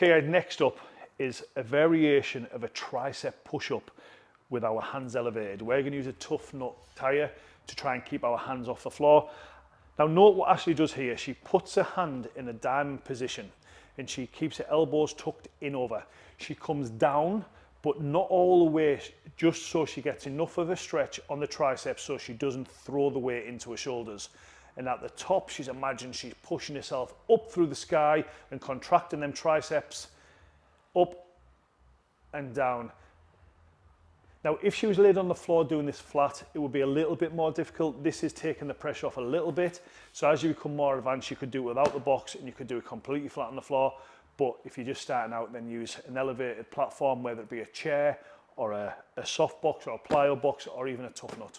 Okay, uh, next up is a variation of a tricep push-up with our hands elevated. We're going to use a tough nut tire to try and keep our hands off the floor. Now note what Ashley does here. She puts her hand in a diamond position and she keeps her elbows tucked in over. She comes down, but not all the way, just so she gets enough of a stretch on the triceps so she doesn't throw the weight into her shoulders. And at the top, she's imagined she's pushing herself up through the sky and contracting them triceps up and down. Now, if she was laid on the floor doing this flat, it would be a little bit more difficult. This is taking the pressure off a little bit. So as you become more advanced, you could do it without the box and you could do it completely flat on the floor. But if you're just starting out, then use an elevated platform, whether it be a chair or a, a soft box or a plyo box or even a tough nut.